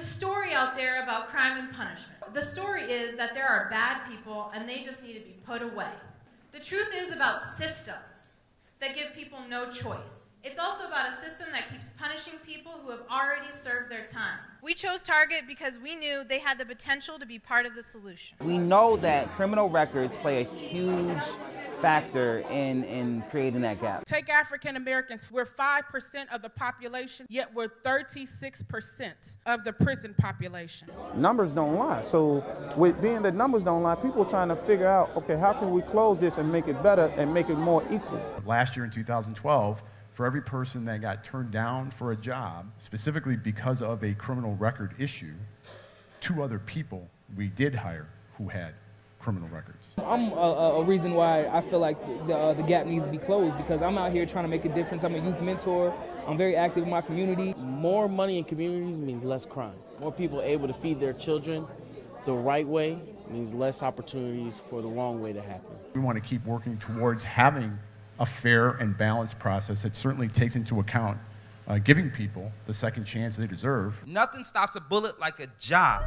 a story out there about crime and punishment. The story is that there are bad people and they just need to be put away. The truth is about systems that give people no choice. It's also about a system that keeps punishing people who have already served their time. We chose Target because we knew they had the potential to be part of the solution. We know that criminal records play a huge factor in, in creating that gap. Take African Americans, we're 5% of the population, yet we're 36% of the prison population. Numbers don't lie. So, with being that numbers don't lie, people are trying to figure out okay, how can we close this and make it better and make it more equal? Last year in 2012, for every person that got turned down for a job, specifically because of a criminal record issue, two other people we did hire who had criminal records. I'm a, a reason why I feel like the, uh, the gap needs to be closed because I'm out here trying to make a difference. I'm a youth mentor. I'm very active in my community. More money in communities means less crime. More people able to feed their children the right way means less opportunities for the wrong way to happen. We want to keep working towards having a fair and balanced process that certainly takes into account uh, giving people the second chance they deserve. Nothing stops a bullet like a job.